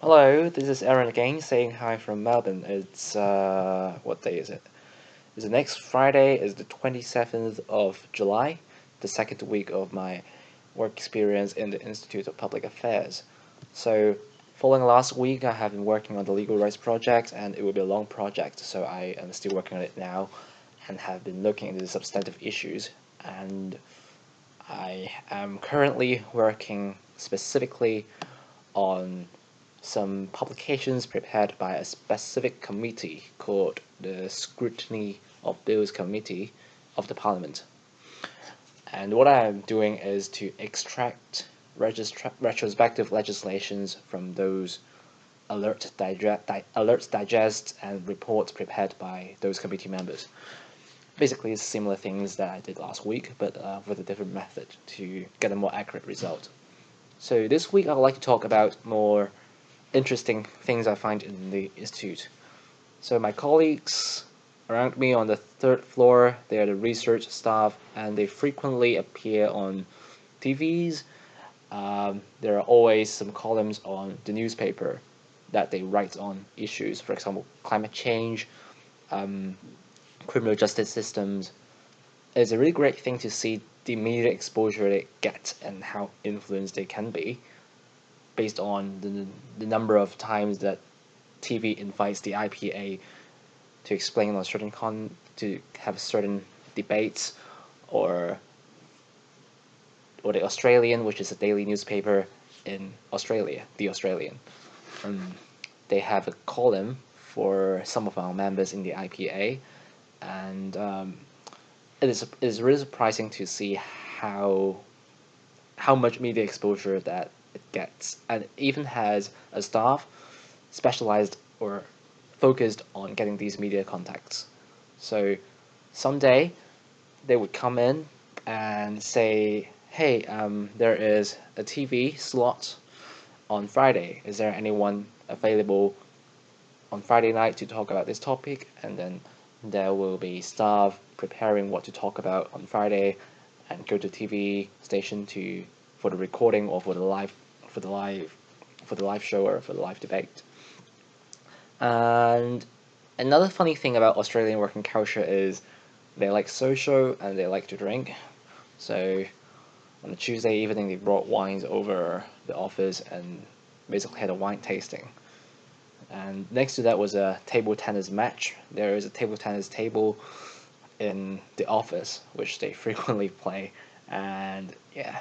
Hello, this is Aaron again saying hi from Melbourne. It's, uh, what day is it? It's the next Friday is the 27th of July, the second week of my work experience in the Institute of Public Affairs. So, following last week, I have been working on the legal rights project and it will be a long project, so I am still working on it now and have been looking into the substantive issues and I am currently working specifically on some publications prepared by a specific committee called the Scrutiny of Bills Committee of the Parliament. And what I am doing is to extract retrospective legislations from those alert digest, di alerts digest and reports prepared by those committee members. Basically, similar things that I did last week, but uh, with a different method to get a more accurate result. So this week, I would like to talk about more interesting things I find in the institute. So my colleagues around me on the third floor, they are the research staff and they frequently appear on TVs. Um, there are always some columns on the newspaper that they write on issues, for example, climate change, um, criminal justice systems. It's a really great thing to see the media exposure they get and how influenced they can be based on the, the number of times that TV invites the IPA to explain on certain con to have certain debates or or the Australian, which is a daily newspaper in Australia, the Australian. Um, they have a column for some of our members in the IPA, and um, it is it is really surprising to see how how much media exposure that it gets and it even has a staff specialized or focused on getting these media contacts. So someday they would come in and say, hey, um, there is a TV slot on Friday. Is there anyone available on Friday night to talk about this topic? And then there will be staff preparing what to talk about on Friday and go to TV station to for the recording or for the live for the live for the live show or for the live debate. And another funny thing about Australian working culture is they like social and they like to drink. So on a Tuesday evening they brought wines over the office and basically had a wine tasting. And next to that was a table tennis match. There is a table tennis table in the office which they frequently play and yeah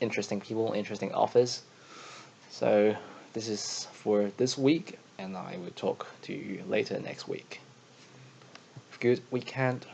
interesting people interesting office so this is for this week and I will talk to you later next week. Good weekend.